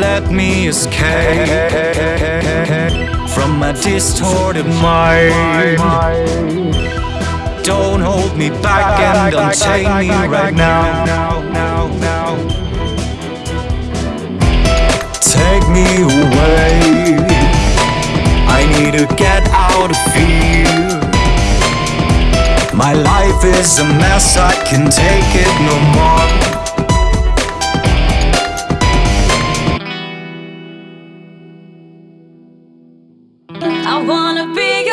let me escape from my distorted mind. Don't hold me back and unchain me right now. Take me away. I need to get out of here. My life is a mess, I can take it no more. I wanna be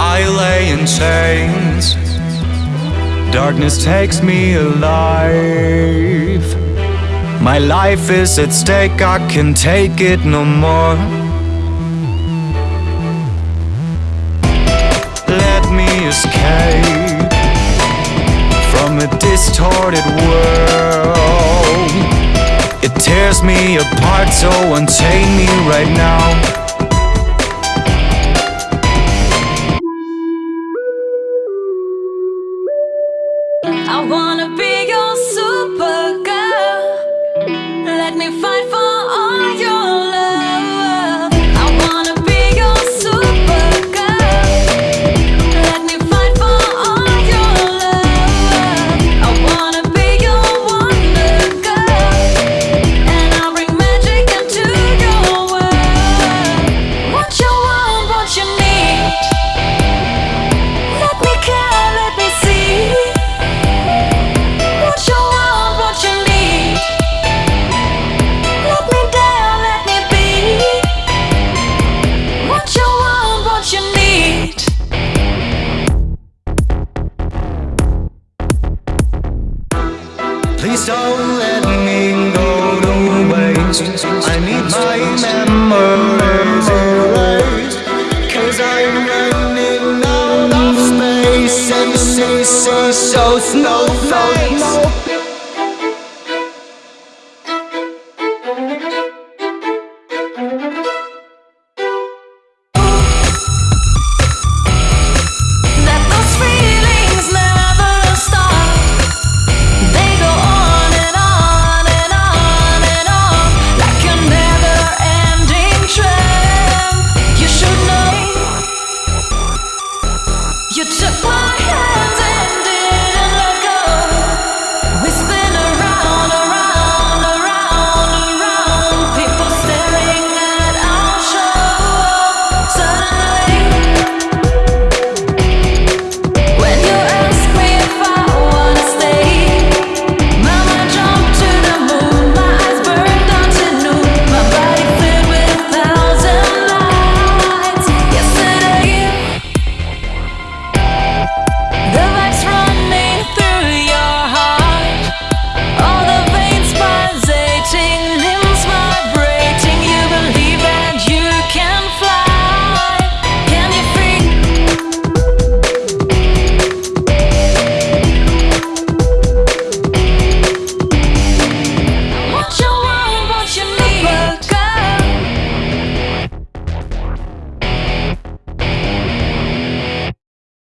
I lay in chains. Darkness takes me alive. My life is at stake, I can take it no more. Let me escape from a distorted world. It tears me apart, so unchain me right now. I wanna be your super Please don't let me go to waste. I need my memories erased. Cause I'm running out of space. And city so snowflakes.